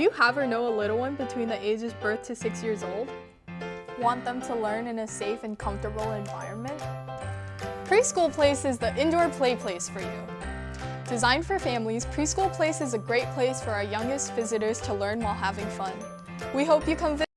Do you have or know a little one between the ages birth to six years old? Want them to learn in a safe and comfortable environment? Preschool Place is the indoor play place for you. Designed for families, Preschool Place is a great place for our youngest visitors to learn while having fun. We hope you come visit